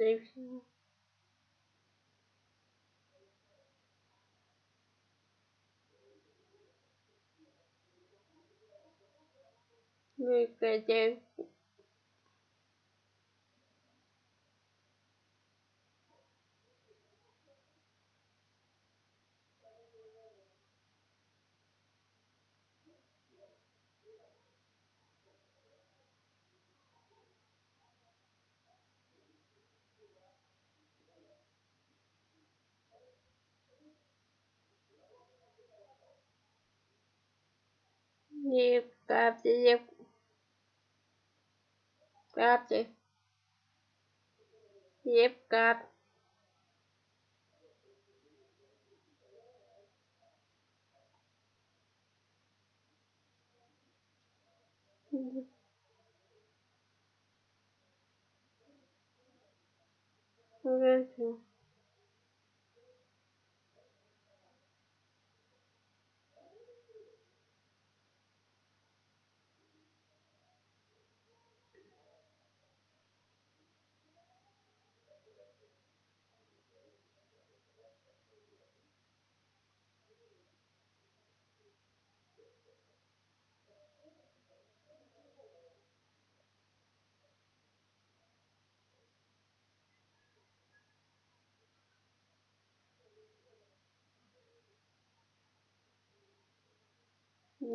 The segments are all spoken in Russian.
девка. Лепку. Девка. Легка, девка. Девка, девка. Капли. Девка. Хорошо. Ну,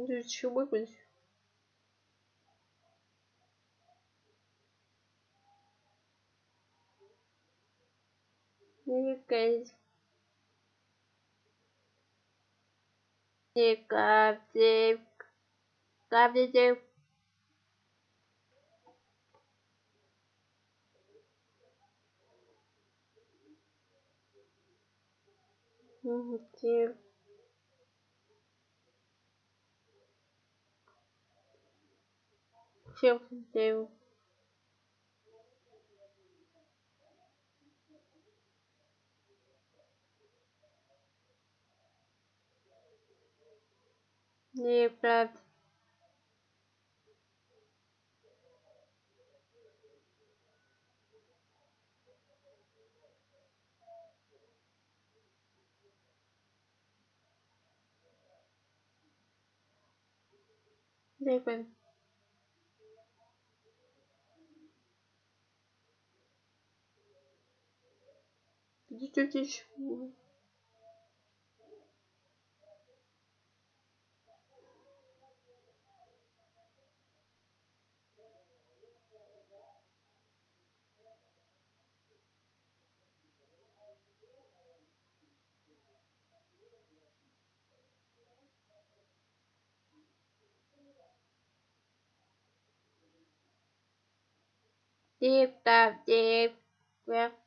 еще выпить. Девка. Девка, девка. Капли, девка. Девка. Девка, девка. Неправда. Девка, девка. Девка.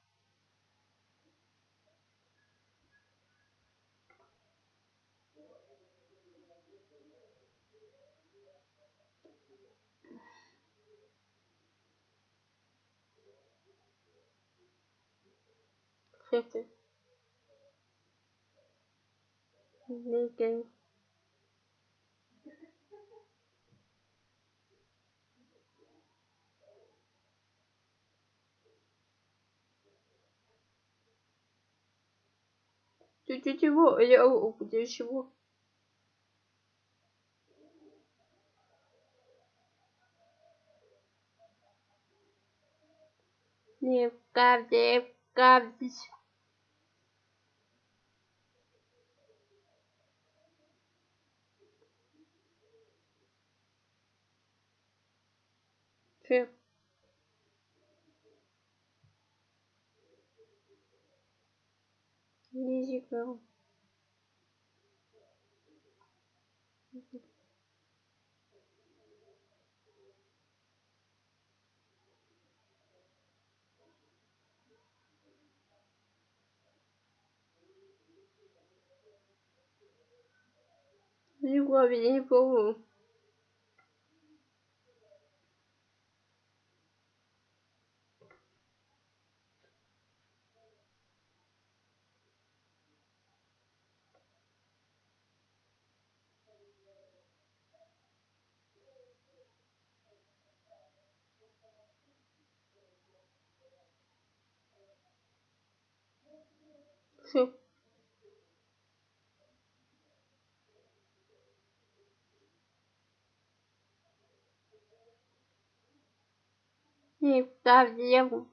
Девка. Ты ты чего? Я где чего? Девка, девка. furent Lisieux. Pour vous. Все. Не вставим.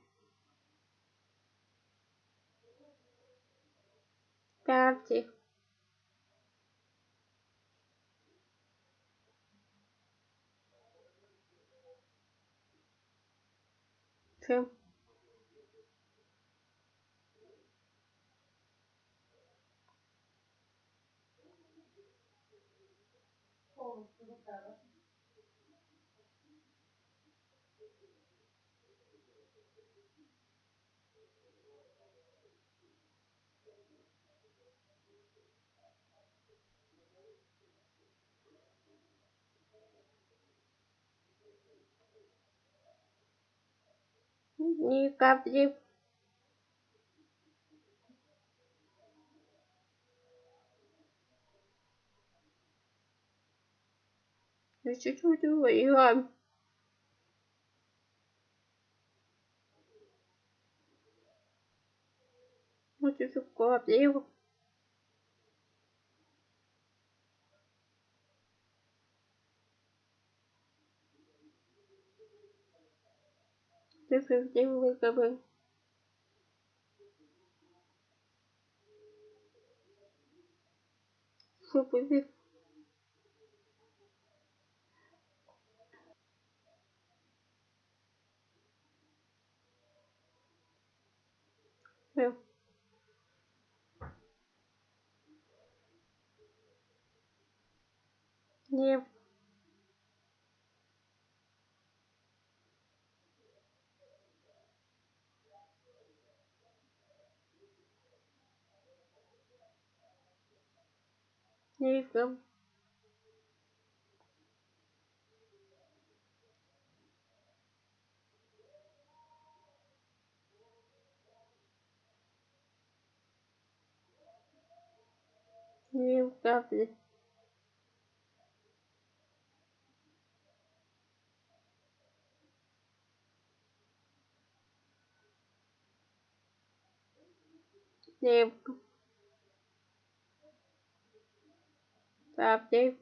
Ставьте. Все. Не капли. Ну чуть-чуть играем. Вот еще капли. Ты где выговор? Что Все. Не. Не играем. Не капли.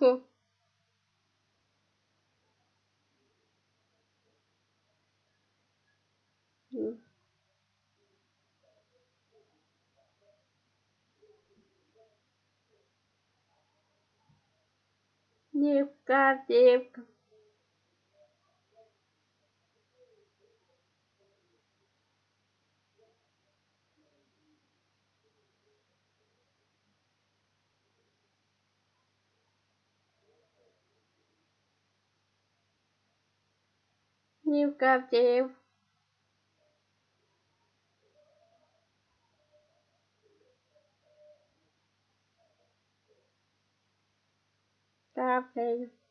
Не. Капли. Все. Не капли. Не капли. Капли.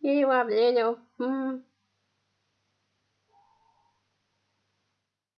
И вам леню. М.